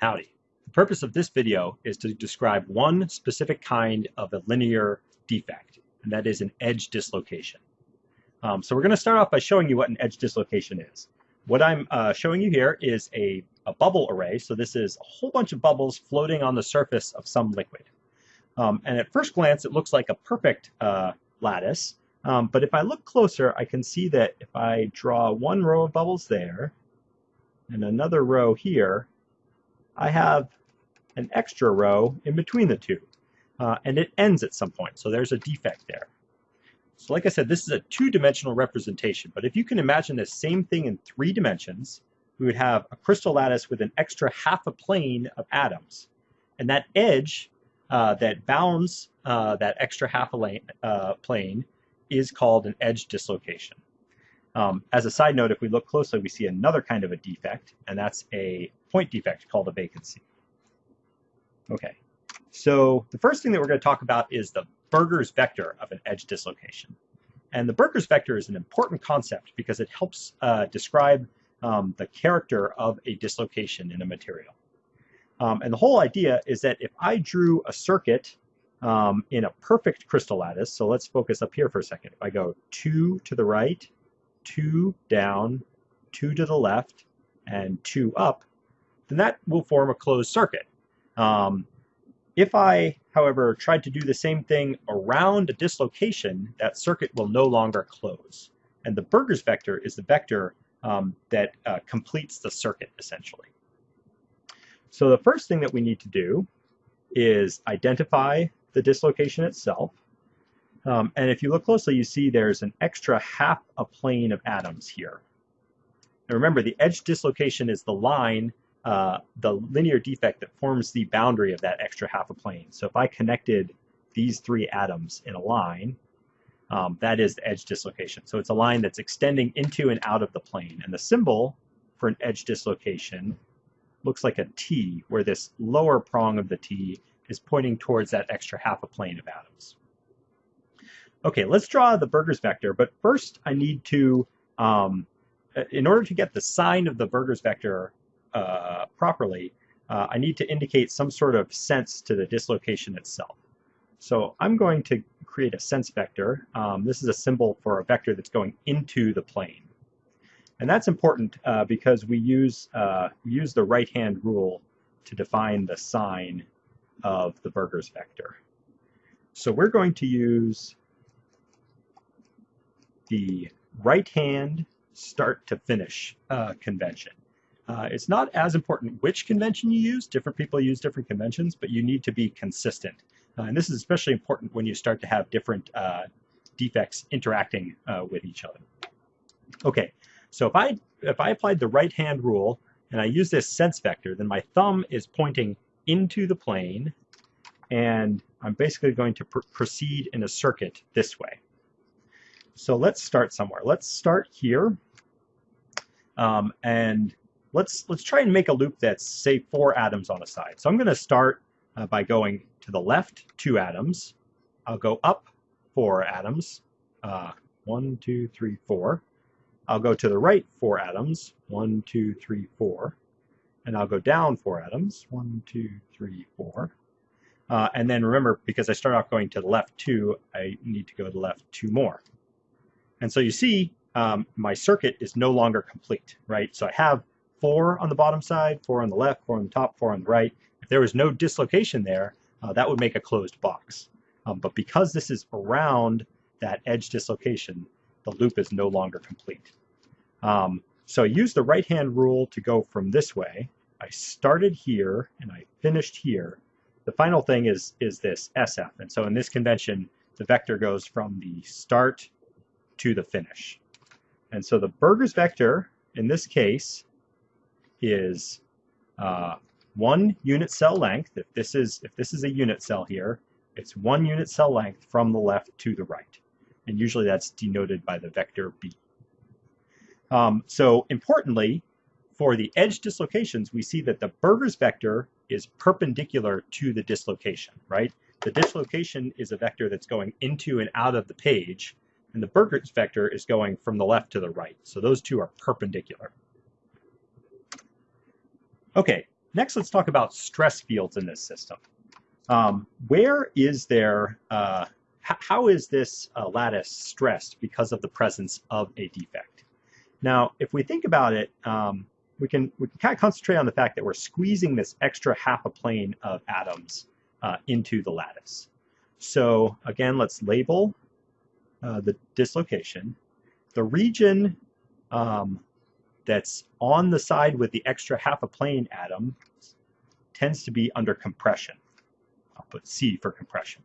Howdy. The purpose of this video is to describe one specific kind of a linear defect, and that is an edge dislocation. Um, so we're going to start off by showing you what an edge dislocation is. What I'm uh, showing you here is a, a, bubble array. So this is a whole bunch of bubbles floating on the surface of some liquid. Um, and at first glance, it looks like a perfect uh, lattice. Um, but if I look closer, I can see that if I draw one row of bubbles there and another row here, I have an extra row in between the two. Uh, and it ends at some point, so there's a defect there. So like I said, this is a two-dimensional representation, but if you can imagine the same thing in three dimensions, we would have a crystal lattice with an extra half a plane of atoms. And that edge uh, that bounds uh, that extra half a lane, uh, plane is called an edge dislocation. Um, as a side note, if we look closely, we see another kind of a defect, and that's a point defect called a vacancy. Okay, so the first thing that we're going to talk about is the Burgers vector of an edge dislocation. And the Burgers vector is an important concept because it helps uh, describe um, the character of a dislocation in a material. Um, and the whole idea is that if I drew a circuit um, in a perfect crystal lattice, so let's focus up here for a second. If I go two to the right, two down, two to the left, and two up, then that will form a closed circuit. Um, if I, however, tried to do the same thing around a dislocation, that circuit will no longer close. And the Burgers vector is the vector um, that uh, completes the circuit, essentially. So the first thing that we need to do is identify the dislocation itself. Um, and if you look closely, you see there's an extra half a plane of atoms here. And remember, the edge dislocation is the line, uh, the linear defect that forms the boundary of that extra half a plane. So if I connected these three atoms in a line, um, that is the edge dislocation. So it's a line that's extending into and out of the plane. And the symbol for an edge dislocation looks like a T, where this lower prong of the T is pointing towards that extra half a plane of atoms. Okay, let's draw the Burgers vector, but first I need to, um, uh, in order to get the sign of the Burgers vector uh, properly, uh, I need to indicate some sort of sense to the dislocation itself. So I'm going to create a sense vector. Um, this is a symbol for a vector that's going into the plane. And that's important uh, because we use, uh, use the right-hand rule to define the sign of the Burgers vector. So we're going to use the right hand start to finish uh, convention. Uh, it's not as important which convention you use. Different people use different conventions, but you need to be consistent. Uh, and this is especially important when you start to have different uh, defects interacting uh, with each other. Okay, so if I, if I applied the right hand rule and I use this sense vector, then my thumb is pointing into the plane and I'm basically going to pr proceed in a circuit this way. So let's start somewhere. Let's start here. Um, and let's let's try and make a loop that's say four atoms on a side. So I'm going to start uh, by going to the left two atoms. I'll go up four atoms. Uh, one, two, three, four. I'll go to the right four atoms. One, two, three, four. And I'll go down four atoms. One, two, three, four. Uh, and then remember, because I start off going to the left two, I need to go to the left two more. And so you see um, my circuit is no longer complete, right? So I have four on the bottom side, four on the left, four on the top, four on the right. If there was no dislocation there, uh, that would make a closed box. Um, but because this is around that edge dislocation, the loop is no longer complete. Um, so I use the right-hand rule to go from this way. I started here and I finished here. The final thing is, is this SF. And so in this convention, the vector goes from the start to the finish. And so the Burgers vector, in this case, is uh, one unit cell length. If this is if this is a unit cell here, it's one unit cell length from the left to the right. And usually that's denoted by the vector B. Um, so importantly, for the edge dislocations, we see that the Burgers vector is perpendicular to the dislocation, right? The dislocation is a vector that's going into and out of the page, and the Burgers vector is going from the left to the right. So those two are perpendicular. Okay, next, let's talk about stress fields in this system. Um, where is there, uh, how is this uh, lattice stressed because of the presence of a defect? Now, if we think about it, um, we can we can kind of concentrate on the fact that we're squeezing this extra half a plane of atoms uh, into the lattice. So again, let's label uh, the dislocation. The region um, that's on the side with the extra half a plane atom tends to be under compression. I'll put C for compression.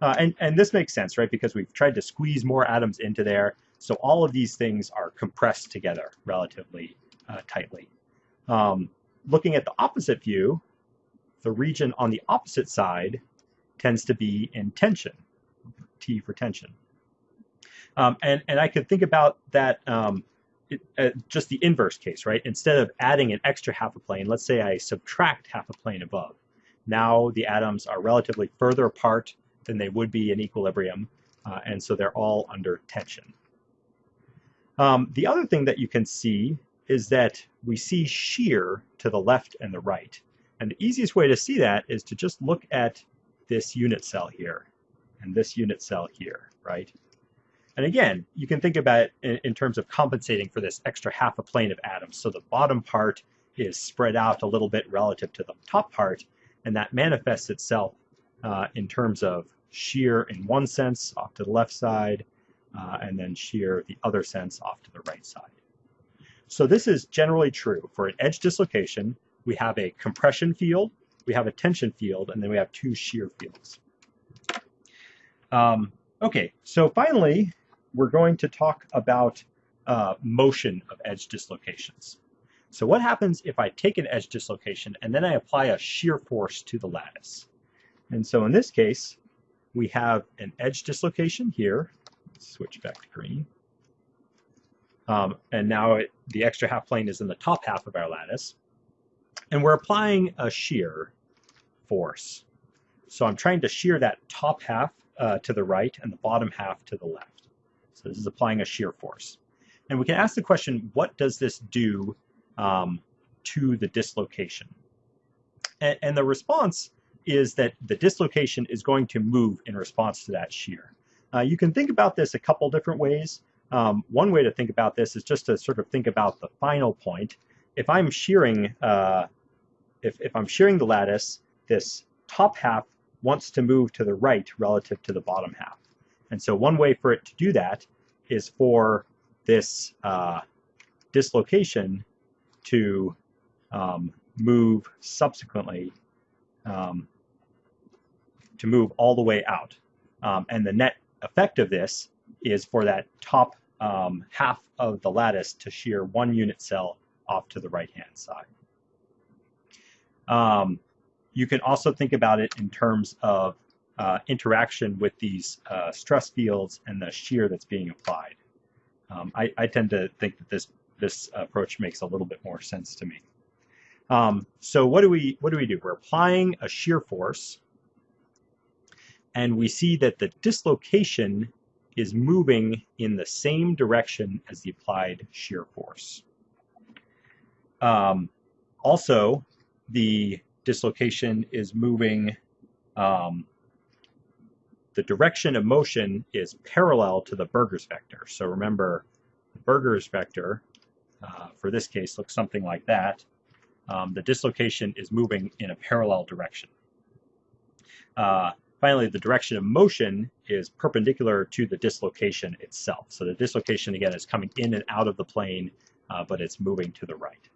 Uh, and, and this makes sense, right? Because we've tried to squeeze more atoms into there. So all of these things are compressed together relatively uh, tightly. Um, looking at the opposite view, the region on the opposite side tends to be in tension, T for tension. Um, and, and I could think about that um, it, uh, just the inverse case, right? Instead of adding an extra half a plane, let's say I subtract half a plane above. Now the atoms are relatively further apart than they would be in equilibrium, uh, and so they're all under tension. Um, the other thing that you can see is that we see shear to the left and the right. And the easiest way to see that is to just look at this unit cell here and this unit cell here, right? And again, you can think about it in, in, terms of compensating for this extra half a plane of atoms. So the bottom part is spread out a little bit relative to the top part, and that manifests itself uh, in terms of shear in one sense off to the left side, uh, and then shear the other sense off to the right side. So this is generally true. For an edge dislocation, we have a compression field, we have a tension field, and then we have two shear fields. Um, okay, so finally, we're going to talk about uh, motion of edge dislocations. So what happens if I take an edge dislocation and then I apply a shear force to the lattice? And so in this case, we have an edge dislocation here. Let's switch back to green. Um, and now it, the extra half plane is in the top half of our lattice. And we're applying a shear force. So I'm trying to shear that top half uh, to the right and the bottom half to the left. So this is applying a shear force. And we can ask the question, what does this do um, to the dislocation? And, and the response is that the dislocation is going to move in response to that shear. Uh, you can think about this a couple different ways. Um, one way to think about this is just to sort of think about the final point. If I'm shearing, uh, if, if I'm shearing the lattice, this top half wants to move to the right relative to the bottom half. And so one way for it to do that is for this uh, dislocation to um, move subsequently, um, to move all the way out. Um, and the net effect of this is for that top um, half of the lattice to shear one unit cell off to the right-hand side. Um, you can also think about it in terms of uh, interaction with these uh, stress fields and the shear that's being applied. Um, I, I, tend to think that this this approach makes a little bit more sense to me. Um, so what do we what do we do? We're applying a shear force, and we see that the dislocation is moving in the same direction as the applied shear force. Um, also, the dislocation is moving, um, the direction of motion is parallel to the Burgers vector. So remember, the Burgers vector, uh, for this case, looks something like that. Um, the dislocation is moving in a parallel direction. Uh, Finally, the direction of motion is perpendicular to the dislocation itself. So the dislocation, again, is coming in and out of the plane, uh, but it's moving to the right.